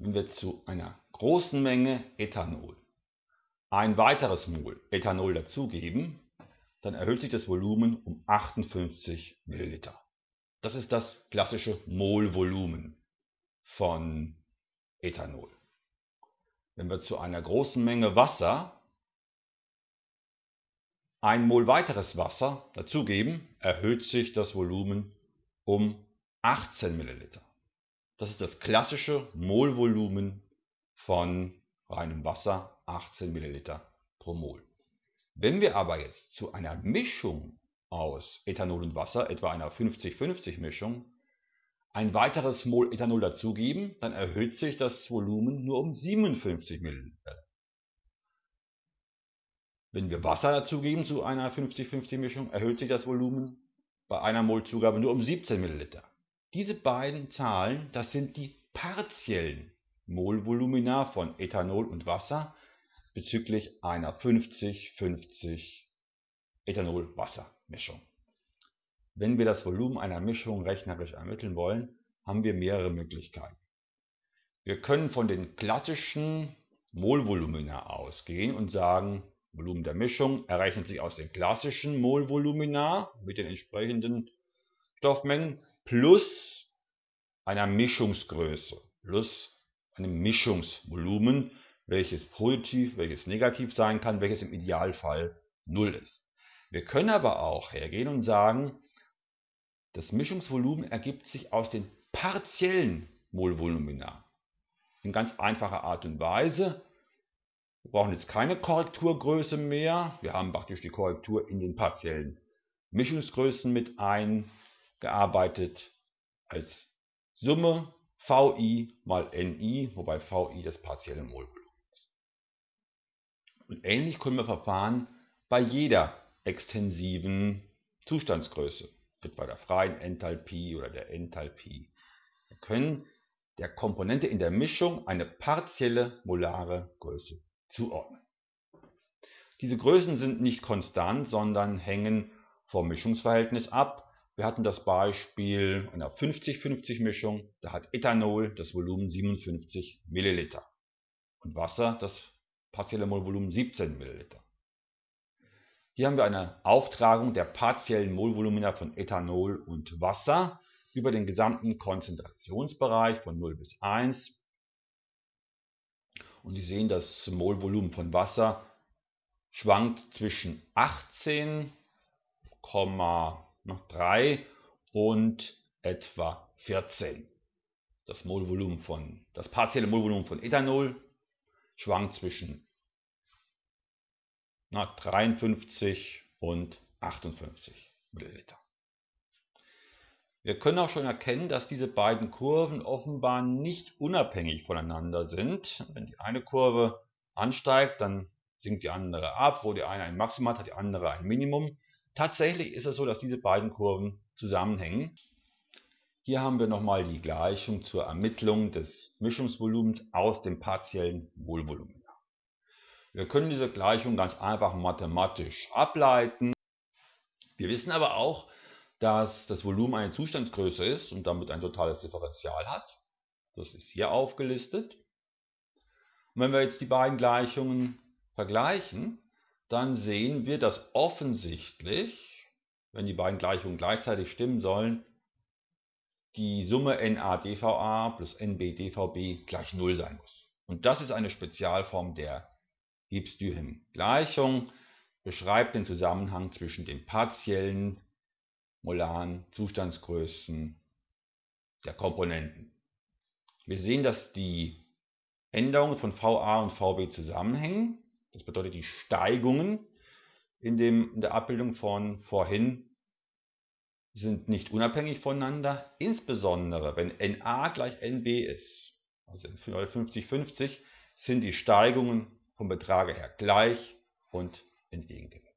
wenn wir zu einer großen Menge Ethanol ein weiteres Mol Ethanol dazugeben, dann erhöht sich das Volumen um 58 Milliliter. Das ist das klassische Molvolumen von Ethanol. Wenn wir zu einer großen Menge Wasser ein Mol weiteres Wasser dazugeben, erhöht sich das Volumen um 18 Milliliter. Das ist das klassische Molvolumen von reinem Wasser, 18 Milliliter pro Mol. Wenn wir aber jetzt zu einer Mischung aus Ethanol und Wasser, etwa einer 50-50 Mischung, ein weiteres Mol Ethanol dazugeben, dann erhöht sich das Volumen nur um 57 Milliliter. Wenn wir Wasser dazugeben zu einer 50-50 Mischung, erhöht sich das Volumen bei einer Molzugabe nur um 17 Milliliter. Diese beiden Zahlen, das sind die partiellen Molvolumina von Ethanol und Wasser bezüglich einer 50-50 Ethanol-Wasser-Mischung. Wenn wir das Volumen einer Mischung rechnerisch ermitteln wollen, haben wir mehrere Möglichkeiten. Wir können von den klassischen Molvolumina ausgehen und sagen, Volumen der Mischung errechnet sich aus den klassischen Molvolumina mit den entsprechenden Stoffmengen plus einer Mischungsgröße plus einem Mischungsvolumen, welches positiv, welches negativ sein kann, welches im Idealfall 0 ist. Wir können aber auch hergehen und sagen, das Mischungsvolumen ergibt sich aus den partiellen Molvolumina. In ganz einfacher Art und Weise. Wir brauchen jetzt keine Korrekturgröße mehr. Wir haben praktisch die Korrektur in den partiellen Mischungsgrößen mit eingearbeitet als Summe VI mal NI, wobei VI das partielle Molvolumen ist. Und ähnlich können wir verfahren bei jeder extensiven Zustandsgröße, etwa der freien Enthalpie oder der Enthalpie. Wir können der Komponente in der Mischung eine partielle molare Größe zuordnen. Diese Größen sind nicht konstant, sondern hängen vom Mischungsverhältnis ab. Wir hatten das Beispiel einer 50-50 Mischung, da hat Ethanol das Volumen 57 Milliliter. Und Wasser das partielle Molvolumen 17 Milliliter. Hier haben wir eine Auftragung der partiellen Molvolumina von Ethanol und Wasser über den gesamten Konzentrationsbereich von 0 bis 1 und Sie sehen, das Molvolumen von Wasser schwankt zwischen 18,3 und etwa 14. Das Molvolumen von, das partielle Molvolumen von Ethanol schwankt zwischen na, 53 und 58 Milliliter. Wir können auch schon erkennen, dass diese beiden Kurven offenbar nicht unabhängig voneinander sind. Wenn die eine Kurve ansteigt, dann sinkt die andere ab. Wo die eine ein Maximum hat, hat die andere ein Minimum. Tatsächlich ist es so, dass diese beiden Kurven zusammenhängen. Hier haben wir nochmal die Gleichung zur Ermittlung des Mischungsvolumens aus dem partiellen Molvolumen. Wir können diese Gleichung ganz einfach mathematisch ableiten. Wir wissen aber auch, dass das Volumen eine Zustandsgröße ist und damit ein totales Differential hat. Das ist hier aufgelistet. Und wenn wir jetzt die beiden Gleichungen vergleichen, dann sehen wir, dass offensichtlich, wenn die beiden Gleichungen gleichzeitig stimmen sollen, die Summe NAdVA plus NBdVB gleich 0 sein muss. Und das ist eine Spezialform der Gibbs-Duhem-Gleichung, beschreibt den Zusammenhang zwischen den partiellen molaren Zustandsgrößen der Komponenten. Wir sehen, dass die Änderungen von VA und VB zusammenhängen. Das bedeutet, die Steigungen in, dem, in der Abbildung von vorhin sind nicht unabhängig voneinander, insbesondere wenn NA gleich NB ist. Also in 50-50 sind die Steigungen vom Betrage her gleich und entgegengesetzt.